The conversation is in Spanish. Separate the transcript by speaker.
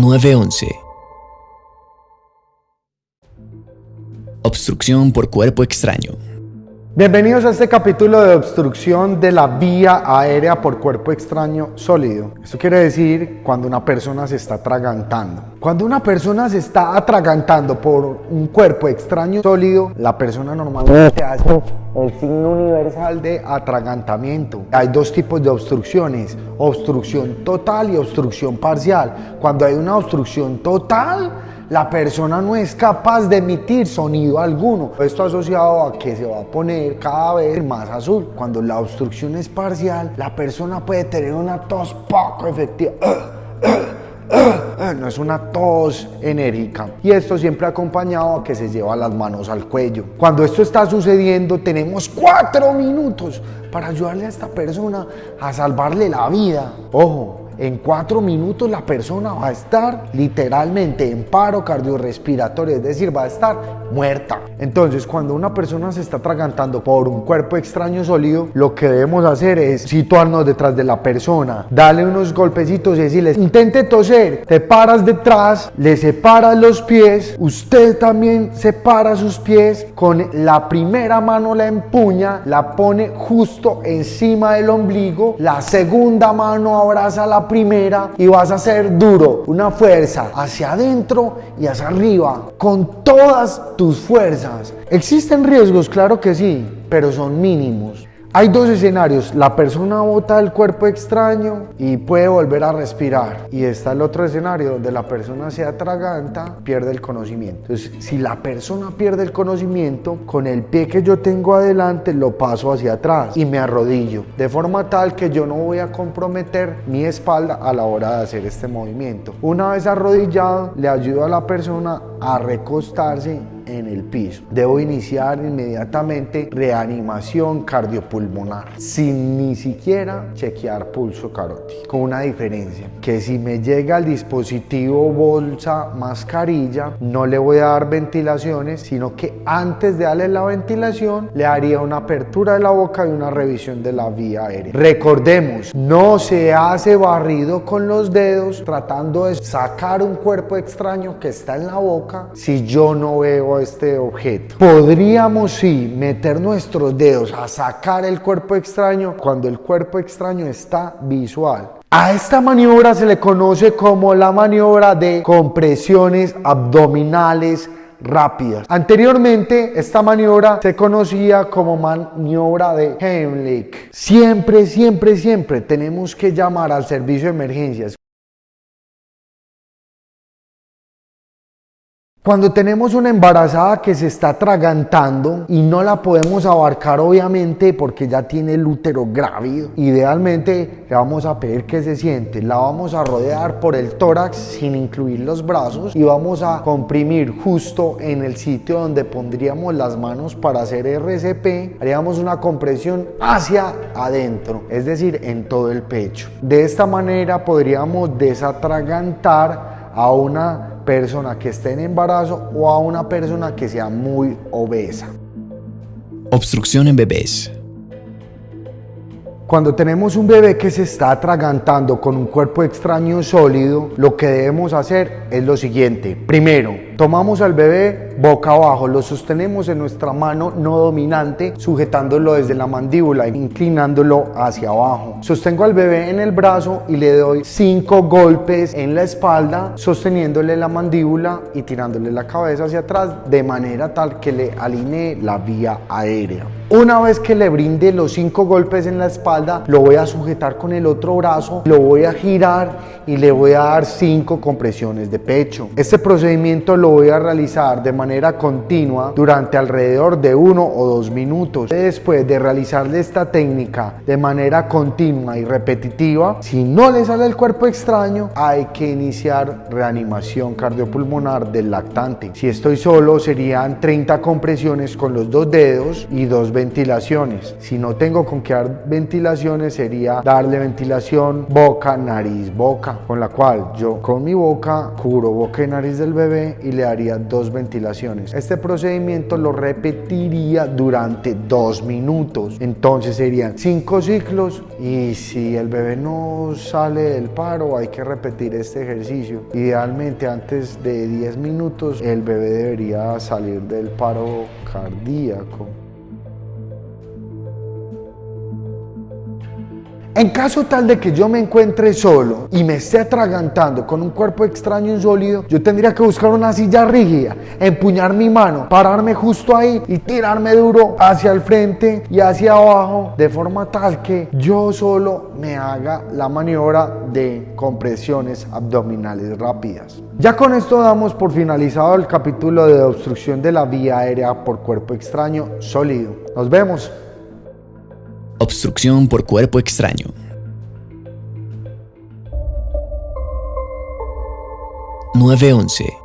Speaker 1: 911. Obstrucción por cuerpo extraño.
Speaker 2: Bienvenidos a este capítulo de obstrucción de la vía aérea por cuerpo extraño sólido. Esto quiere decir cuando una persona se está atragantando. Cuando una persona se está atragantando por un cuerpo extraño sólido, la persona normalmente hace el signo universal de atragantamiento. Hay dos tipos de obstrucciones, obstrucción total y obstrucción parcial. Cuando hay una obstrucción total, la persona no es capaz de emitir sonido alguno. Esto asociado a que se va a poner cada vez más azul. Cuando la obstrucción es parcial, la persona puede tener una tos poco efectiva. no es una tos enérgica. Y esto siempre acompañado a que se lleva las manos al cuello. Cuando esto está sucediendo, tenemos cuatro minutos para ayudarle a esta persona a salvarle la vida. Ojo, en cuatro minutos la persona va a estar literalmente en paro cardiorrespiratorio, es decir, va a estar muerta. Entonces, cuando una persona se está atragantando por un cuerpo extraño sólido, lo que debemos hacer es situarnos detrás de la persona, darle unos golpecitos y decirle, intente toser, te paras detrás, le separas los pies, usted también separa sus pies, con la primera mano la empuña, la pone justo encima del ombligo, la segunda mano abraza la primera y vas a hacer duro, una fuerza hacia adentro y hacia arriba, con todas tus fuerzas. ¿Existen riesgos? Claro que sí, pero son mínimos. Hay dos escenarios, la persona bota el cuerpo extraño y puede volver a respirar. Y está el otro escenario donde la persona se atraganta, pierde el conocimiento. Entonces, si la persona pierde el conocimiento, con el pie que yo tengo adelante lo paso hacia atrás y me arrodillo. De forma tal que yo no voy a comprometer mi espalda a la hora de hacer este movimiento. Una vez arrodillado, le ayudo a la persona a recostarse en el piso. Debo iniciar inmediatamente reanimación cardiopulmonar sin ni siquiera chequear pulso carótico. Con una diferencia, que si me llega el dispositivo bolsa mascarilla, no le voy a dar ventilaciones, sino que antes de darle la ventilación, le haría una apertura de la boca y una revisión de la vía aérea. Recordemos, no se hace barrido con los dedos tratando de sacar un cuerpo extraño que está en la boca si yo no veo este objeto. Podríamos sí meter nuestros dedos a sacar el cuerpo extraño cuando el cuerpo extraño está visual. A esta maniobra se le conoce como la maniobra de compresiones abdominales rápidas. Anteriormente esta maniobra se conocía como maniobra de Heimlich. Siempre, siempre, siempre tenemos que llamar al servicio de emergencias. Cuando tenemos una embarazada que se está atragantando y no la podemos abarcar obviamente porque ya tiene el útero grávido, idealmente le vamos a pedir que se siente, la vamos a rodear por el tórax sin incluir los brazos y vamos a comprimir justo en el sitio donde pondríamos las manos para hacer RCP, haríamos una compresión hacia adentro, es decir, en todo el pecho. De esta manera podríamos desatragantar a una persona que esté en embarazo o a una persona que sea muy obesa.
Speaker 1: Obstrucción en bebés.
Speaker 2: Cuando tenemos un bebé que se está atragantando con un cuerpo extraño sólido, lo que debemos hacer es lo siguiente. Primero, tomamos al bebé boca abajo, lo sostenemos en nuestra mano no dominante, sujetándolo desde la mandíbula, inclinándolo hacia abajo. Sostengo al bebé en el brazo y le doy cinco golpes en la espalda, sosteniéndole la mandíbula y tirándole la cabeza hacia atrás de manera tal que le alinee la vía aérea. Una vez que le brinde los cinco golpes en la espalda, lo voy a sujetar con el otro brazo, lo voy a girar y le voy a dar cinco compresiones de pecho. Este procedimiento lo voy a realizar de manera continua durante alrededor de uno o dos minutos. Después de realizarle esta técnica de manera continua y repetitiva, si no le sale el cuerpo extraño, hay que iniciar reanimación cardiopulmonar del lactante. Si estoy solo, serían 30 compresiones con los dos dedos y dos ventilaciones. Si no tengo con qué dar ventilaciones, sería darle ventilación boca, nariz, boca, con la cual yo con mi boca cubro boca y nariz del bebé y le le daría dos ventilaciones. Este procedimiento lo repetiría durante dos minutos. Entonces serían cinco ciclos y si el bebé no sale del paro hay que repetir este ejercicio. Idealmente antes de 10 minutos el bebé debería salir del paro cardíaco. En caso tal de que yo me encuentre solo y me esté atragantando con un cuerpo extraño y sólido, yo tendría que buscar una silla rígida, empuñar mi mano, pararme justo ahí y tirarme duro hacia el frente y hacia abajo, de forma tal que yo solo me haga la maniobra de compresiones abdominales rápidas. Ya con esto damos por finalizado el capítulo de obstrucción de la vía aérea por cuerpo extraño sólido. Nos vemos.
Speaker 1: Obstrucción por cuerpo extraño. Nueve once.